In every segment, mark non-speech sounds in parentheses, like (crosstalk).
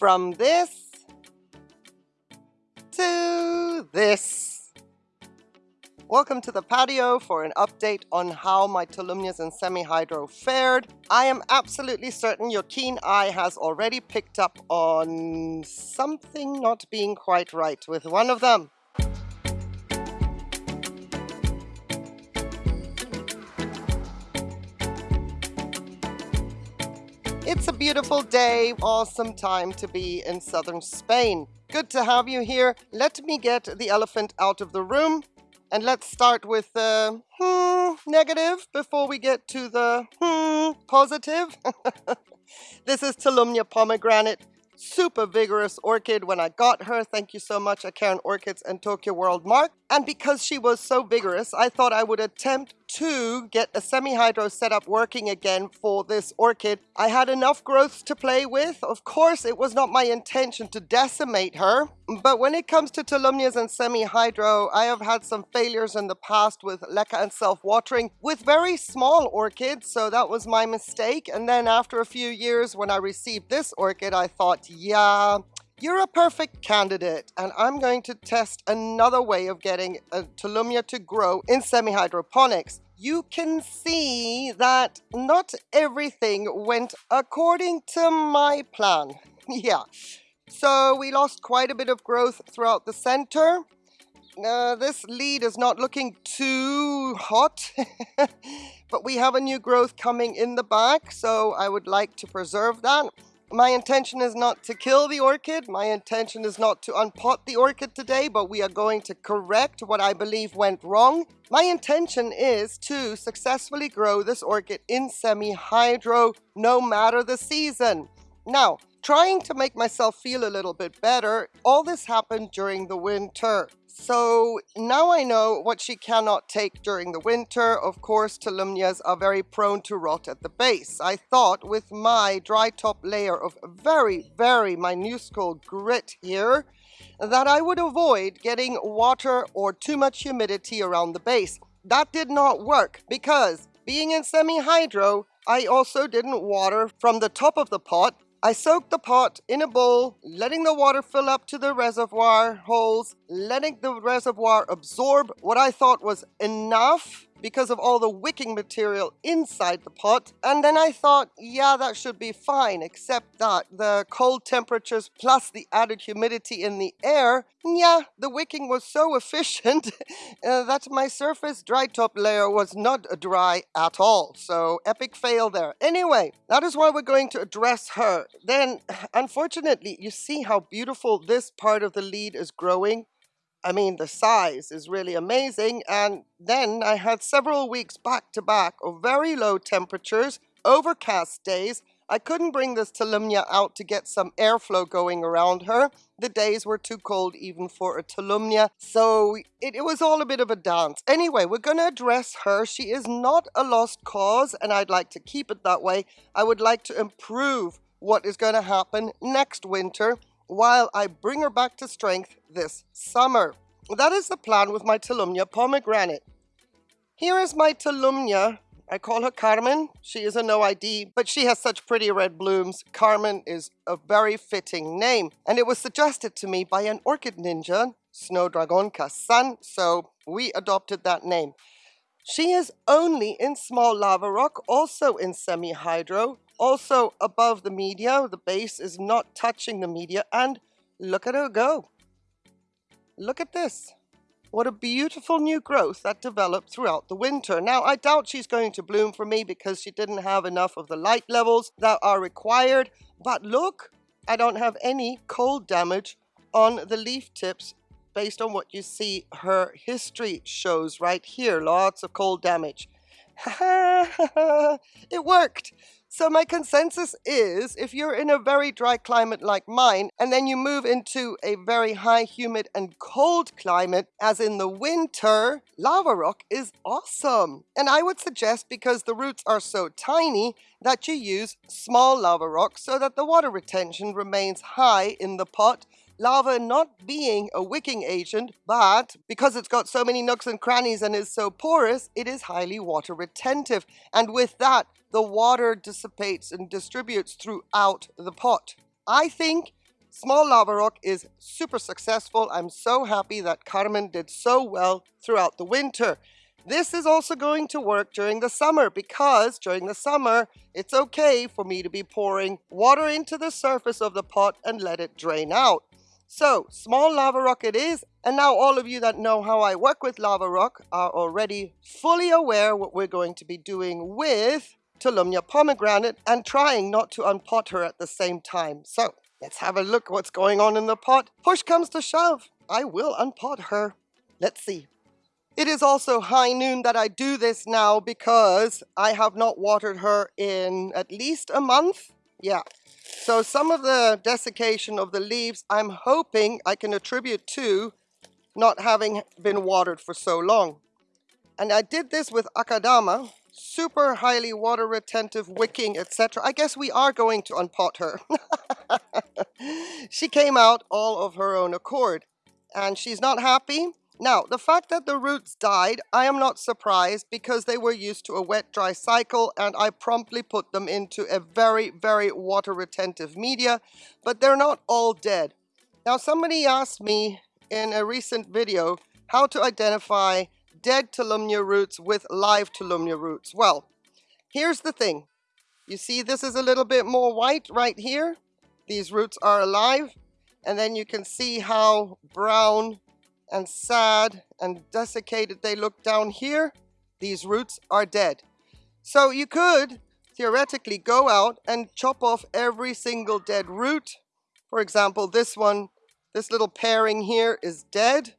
From this to this. Welcome to the patio for an update on how my Tolumnias and semi-hydro fared. I am absolutely certain your keen eye has already picked up on something not being quite right with one of them. It's a beautiful day, awesome time to be in southern Spain. Good to have you here. Let me get the elephant out of the room and let's start with the hmm, negative before we get to the hmm, positive. (laughs) this is Tolumnia pomegranate super vigorous orchid when I got her. Thank you so much, Karen Orchids and Tokyo World Mark. And because she was so vigorous, I thought I would attempt to get a semi-hydro setup working again for this orchid. I had enough growth to play with. Of course, it was not my intention to decimate her. But when it comes to Tolumnias and semi-hydro, I have had some failures in the past with leca and self-watering with very small orchids. So that was my mistake. And then after a few years, when I received this orchid, I thought, yeah, you're a perfect candidate, and I'm going to test another way of getting a Tolumnia to grow in semi-hydroponics. You can see that not everything went according to my plan. (laughs) yeah, so we lost quite a bit of growth throughout the center. Uh, this lead is not looking too hot, (laughs) but we have a new growth coming in the back, so I would like to preserve that. My intention is not to kill the orchid. My intention is not to unpot the orchid today, but we are going to correct what I believe went wrong. My intention is to successfully grow this orchid in semi-hydro no matter the season. Now, trying to make myself feel a little bit better, all this happened during the winter. So now I know what she cannot take during the winter. Of course, Tolumnias are very prone to rot at the base. I thought with my dry top layer of very, very minuscule grit here, that I would avoid getting water or too much humidity around the base. That did not work because being in semi-hydro, I also didn't water from the top of the pot I soaked the pot in a bowl, letting the water fill up to the reservoir holes, letting the reservoir absorb what I thought was enough because of all the wicking material inside the pot. And then I thought, yeah, that should be fine, except that the cold temperatures plus the added humidity in the air, yeah, the wicking was so (laughs) efficient uh, that my surface dry top layer was not dry at all. So epic fail there. Anyway, that is why we're going to address her. Then, (sighs) unfortunately, you see how beautiful this part of the lead is growing? I mean, the size is really amazing. And then I had several weeks back to back of very low temperatures, overcast days. I couldn't bring this Tolumnia out to get some airflow going around her. The days were too cold even for a Tolumnia, so it, it was all a bit of a dance. Anyway, we're going to address her. She is not a lost cause, and I'd like to keep it that way. I would like to improve what is going to happen next winter while I bring her back to strength this summer. That is the plan with my Tolumnia pomegranate. Here is my Tolumnia. I call her Carmen. She is a no ID, but she has such pretty red blooms. Carmen is a very fitting name, and it was suggested to me by an orchid ninja, Snowdragon Sun, so we adopted that name. She is only in small lava rock, also in semi-hydro, also above the media. The base is not touching the media, and look at her go. Look at this. What a beautiful new growth that developed throughout the winter. Now, I doubt she's going to bloom for me because she didn't have enough of the light levels that are required. But look, I don't have any cold damage on the leaf tips based on what you see her history shows right here. Lots of cold damage. (laughs) it worked. So my consensus is if you're in a very dry climate like mine and then you move into a very high humid and cold climate as in the winter, lava rock is awesome. And I would suggest because the roots are so tiny that you use small lava rock so that the water retention remains high in the pot lava not being a wicking agent, but because it's got so many nooks and crannies and is so porous, it is highly water retentive. And with that, the water dissipates and distributes throughout the pot. I think Small lava rock is super successful. I'm so happy that Carmen did so well throughout the winter. This is also going to work during the summer because during the summer, it's okay for me to be pouring water into the surface of the pot and let it drain out. So, small lava rock it is, and now all of you that know how I work with lava rock are already fully aware what we're going to be doing with Tolumnia pomegranate and trying not to unpot her at the same time. So, let's have a look what's going on in the pot. Push comes to shove. I will unpot her. Let's see. It is also high noon that I do this now because I have not watered her in at least a month. Yeah, so some of the desiccation of the leaves, I'm hoping I can attribute to not having been watered for so long. And I did this with Akadama, super highly water retentive, wicking, etc. I guess we are going to unpot her. (laughs) she came out all of her own accord and she's not happy now, the fact that the roots died, I am not surprised because they were used to a wet-dry cycle and I promptly put them into a very, very water-retentive media, but they're not all dead. Now, somebody asked me in a recent video how to identify dead Tolumnia roots with live Tolumnia roots. Well, here's the thing. You see this is a little bit more white right here. These roots are alive. And then you can see how brown and sad and desiccated they look down here, these roots are dead. So you could theoretically go out and chop off every single dead root. For example, this one, this little pairing here is dead.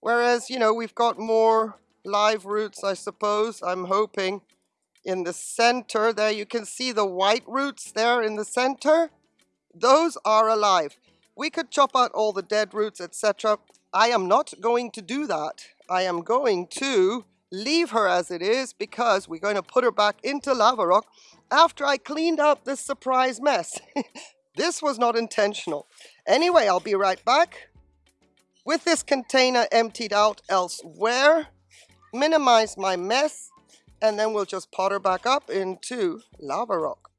Whereas, you know, we've got more live roots, I suppose, I'm hoping, in the center. There you can see the white roots there in the center. Those are alive. We could chop out all the dead roots, etc. I am not going to do that. I am going to leave her as it is because we're going to put her back into lava rock after I cleaned up this surprise mess. (laughs) this was not intentional. Anyway, I'll be right back. With this container emptied out elsewhere, minimize my mess, and then we'll just pot her back up into lava rock.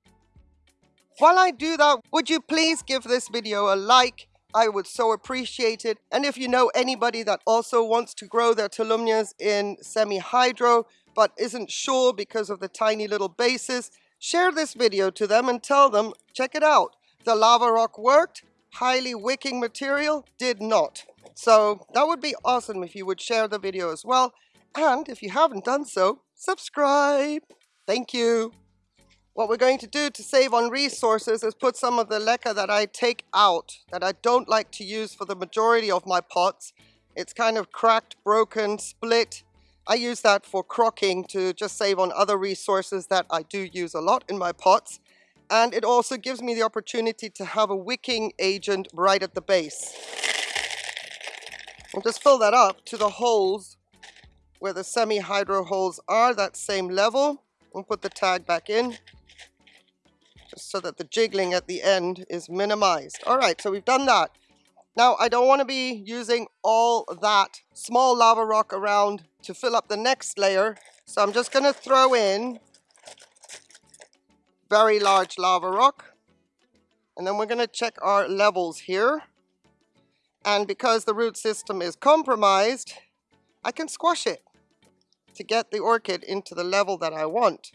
While I do that, would you please give this video a like I would so appreciate it. And if you know anybody that also wants to grow their Tolumnias in semi-hydro, but isn't sure because of the tiny little bases, share this video to them and tell them, check it out. The lava rock worked, highly wicking material did not. So that would be awesome if you would share the video as well. And if you haven't done so, subscribe. Thank you. What we're going to do to save on resources is put some of the leca that I take out, that I don't like to use for the majority of my pots. It's kind of cracked, broken, split. I use that for crocking to just save on other resources that I do use a lot in my pots. And it also gives me the opportunity to have a wicking agent right at the base. I'll just fill that up to the holes where the semi-hydro holes are, that same level. We'll put the tag back in so that the jiggling at the end is minimized. All right, so we've done that. Now, I don't want to be using all that small lava rock around to fill up the next layer. So I'm just going to throw in very large lava rock. And then we're going to check our levels here. And because the root system is compromised, I can squash it to get the orchid into the level that I want.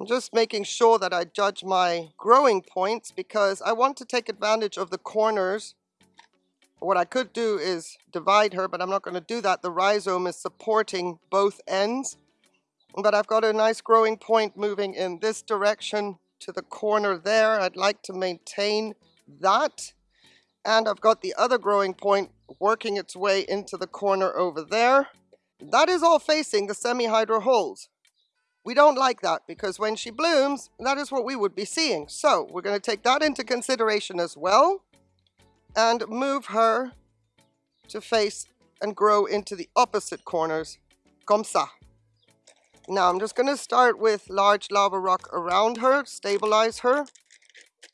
I'm just making sure that I judge my growing points because I want to take advantage of the corners. What I could do is divide her, but I'm not going to do that. The rhizome is supporting both ends. But I've got a nice growing point moving in this direction to the corner there. I'd like to maintain that. And I've got the other growing point working its way into the corner over there. That is all facing the semi-hydro holes. We don't like that because when she blooms, that is what we would be seeing. So we're going to take that into consideration as well and move her to face and grow into the opposite corners, comme ça. Now I'm just going to start with large lava rock around her, stabilize her.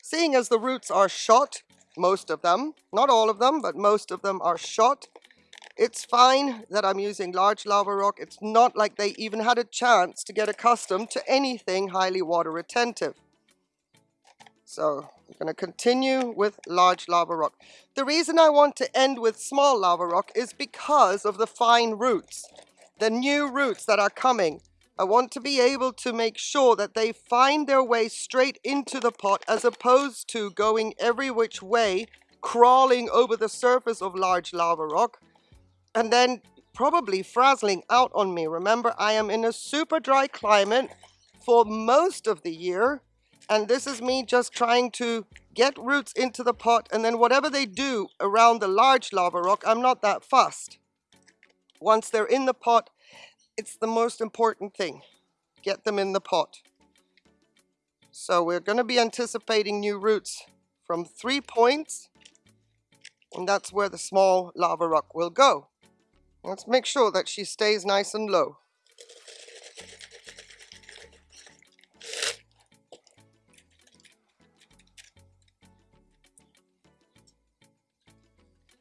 Seeing as the roots are shot, most of them, not all of them, but most of them are shot, It's fine that I'm using large lava rock. It's not like they even had a chance to get accustomed to anything highly water retentive. So I'm going to continue with large lava rock. The reason I want to end with small lava rock is because of the fine roots, the new roots that are coming. I want to be able to make sure that they find their way straight into the pot as opposed to going every which way, crawling over the surface of large lava rock, and then probably frazzling out on me. Remember, I am in a super dry climate for most of the year, and this is me just trying to get roots into the pot, and then whatever they do around the large lava rock, I'm not that fussed. Once they're in the pot, it's the most important thing. Get them in the pot. So we're going to be anticipating new roots from three points. And that's where the small lava rock will go. Let's make sure that she stays nice and low.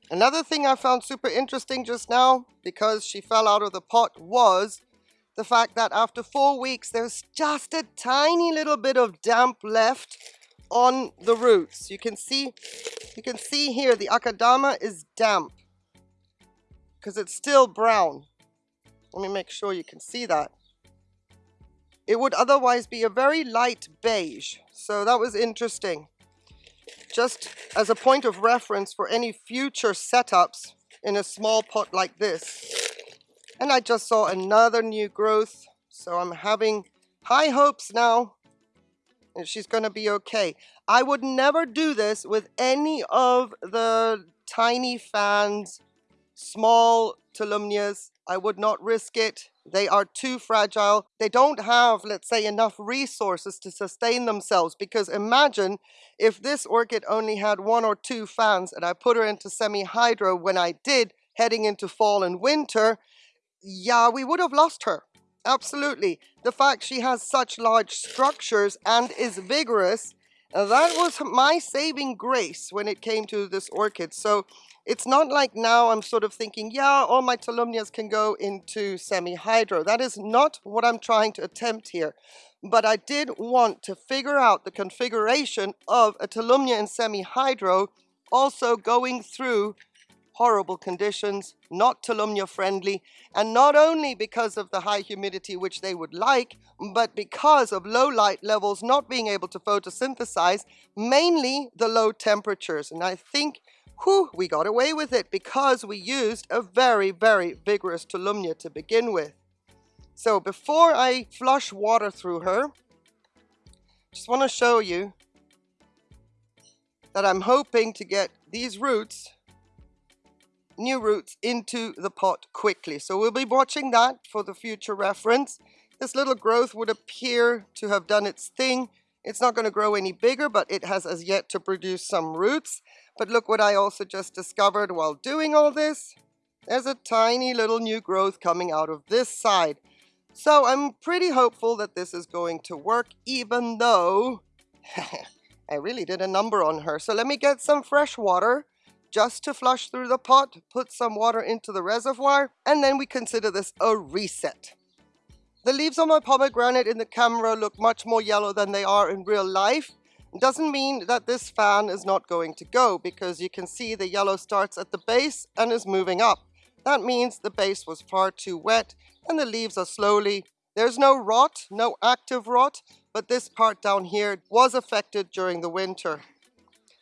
Another thing I found super interesting just now, because she fell out of the pot, was the fact that after four weeks, there's just a tiny little bit of damp left on the roots. You can see, you can see here, the akadama is damp because it's still brown. Let me make sure you can see that. It would otherwise be a very light beige. So that was interesting just as a point of reference for any future setups in a small pot like this. And I just saw another new growth, so I'm having high hopes now and she's going to be okay. I would never do this with any of the tiny fans, small tolumnias. I would not risk it. They are too fragile. They don't have, let's say, enough resources to sustain themselves because imagine if this orchid only had one or two fans and I put her into semi-hydro when I did heading into fall and winter, yeah, we would have lost her. Absolutely. The fact she has such large structures and is vigorous, that was my saving grace when it came to this orchid. So it's not like now I'm sort of thinking, yeah, all my tolumnias can go into semi-hydro. That is not what I'm trying to attempt here. But I did want to figure out the configuration of a tolumnia in semi-hydro also going through horrible conditions, not tolumnia friendly, and not only because of the high humidity which they would like, but because of low light levels not being able to photosynthesize, mainly the low temperatures. And I think whew, we got away with it because we used a very, very vigorous Tolumnia to begin with. So before I flush water through her, just want to show you that I'm hoping to get these roots, new roots, into the pot quickly. So we'll be watching that for the future reference. This little growth would appear to have done its thing. It's not going to grow any bigger, but it has as yet to produce some roots. But look what I also just discovered while doing all this. There's a tiny little new growth coming out of this side. So I'm pretty hopeful that this is going to work, even though (laughs) I really did a number on her. So let me get some fresh water just to flush through the pot, put some water into the reservoir, and then we consider this a reset. The leaves on my pomegranate in the camera look much more yellow than they are in real life, It doesn't mean that this fan is not going to go because you can see the yellow starts at the base and is moving up. That means the base was far too wet and the leaves are slowly, there's no rot, no active rot, but this part down here was affected during the winter.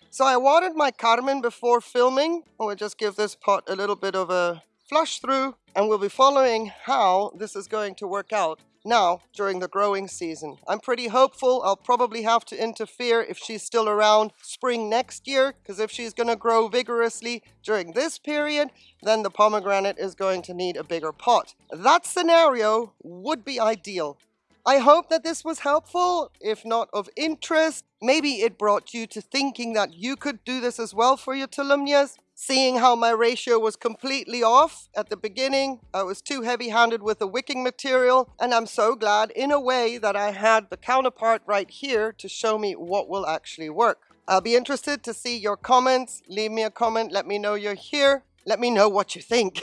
So I watered my Carmen before filming. We'll just give this pot a little bit of a flush through and we'll be following how this is going to work out now during the growing season. I'm pretty hopeful I'll probably have to interfere if she's still around spring next year because if she's going to grow vigorously during this period then the pomegranate is going to need a bigger pot. That scenario would be ideal. I hope that this was helpful, if not of interest. Maybe it brought you to thinking that you could do this as well for your tolumnias. Seeing how my ratio was completely off at the beginning, I was too heavy-handed with the wicking material, and I'm so glad in a way that I had the counterpart right here to show me what will actually work. I'll be interested to see your comments. Leave me a comment, let me know you're here. let me know what you think.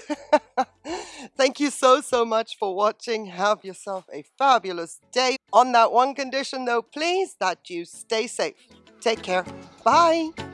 (laughs) Thank you so, so much for watching. Have yourself a fabulous day. On that one condition though, please, that you stay safe. Take care. Bye.